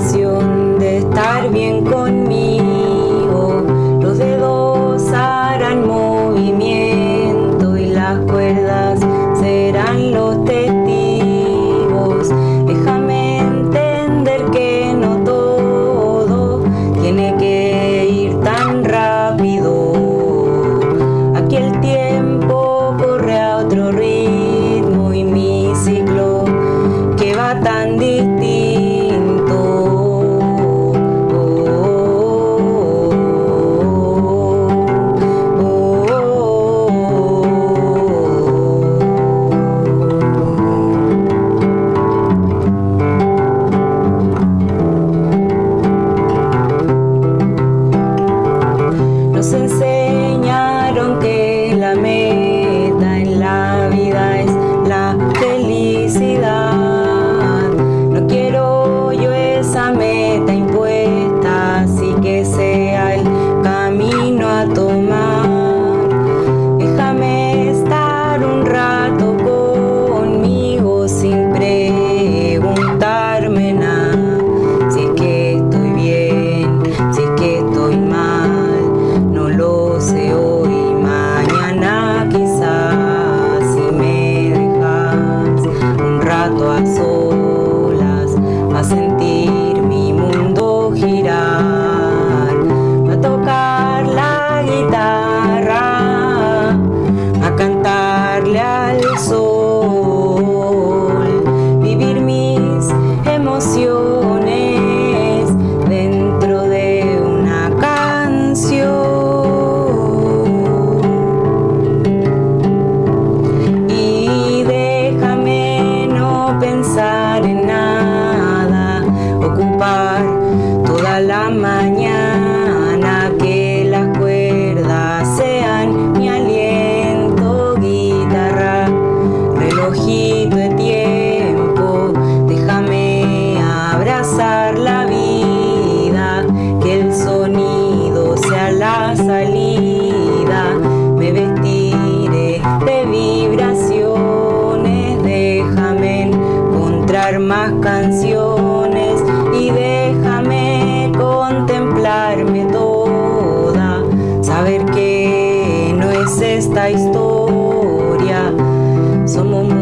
de estar bien con de hoy y mañana quizás si me dejas un rato a solas a sentir mi mundo girar. mañana que las cuerdas sean mi aliento, guitarra, relojito de tiempo, déjame abrazar la vida, que el sonido sea la salida, me vestiré de vibraciones, déjame encontrar más canciones. Esta historia, somos